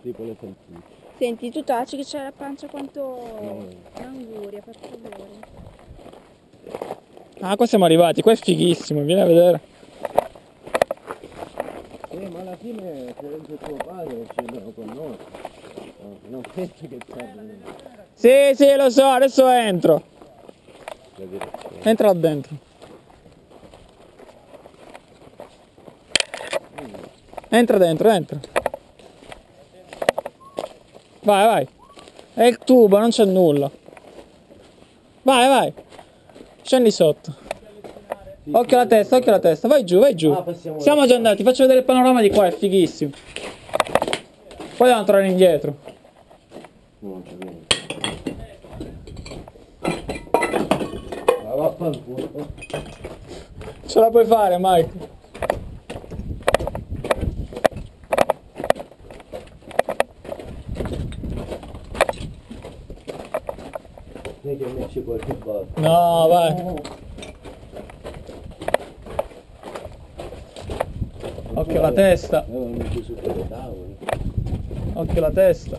Tipo le salsicce. Senti, tu taci che c'è la pancia quanto l'anguria, per favore. Ah, qua siamo arrivati, qua è fighissimo, vieni a vedere. Eh, ma alla fine anche tuo padre scendono con noi. No, non penso che stanno Sì, sì, lo so, adesso entro. Entra là dentro. Entra dentro, entra. Vai, vai. È il tubo, non c'è nulla. Vai, vai. Scendi sotto. Occhio alla testa, occhio alla testa. Vai giù, vai giù. Ah, Siamo già andati, faccio vedere il panorama di qua, è fighissimo. Poi dobbiamo tornare indietro. Ce la puoi fare, Mike. Non che esce qualche volta. No, vai. Occhio alla testa, tavole. occhio alla testa.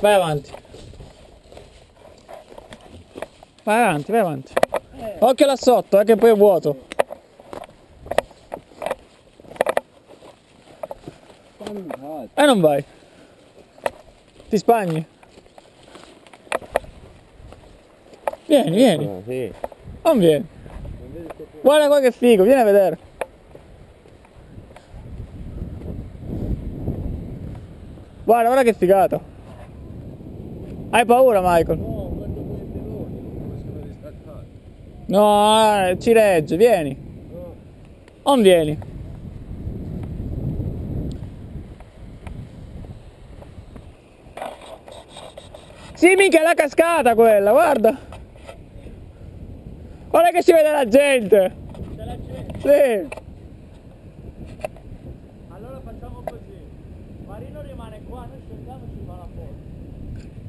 Vai avanti. Vai avanti, vai avanti. Occhio là sotto, eh, che poi è vuoto. E non vai. Ti spagni. Vieni, vieni. Ah, sì. Non vieni. Guarda qua che figo, vieni a vedere. Guarda, guarda che figata. Hai paura, Michael? No, guarda quei piloni, come sono distaccati. No, eh, ci regge, vieni. Non vieni. Sì, mica è la cascata quella, guarda. Guarda che si vede la gente. Sì. Allora facciamo così. Marino rimane qua, noi scendiamo e ci fa la foto.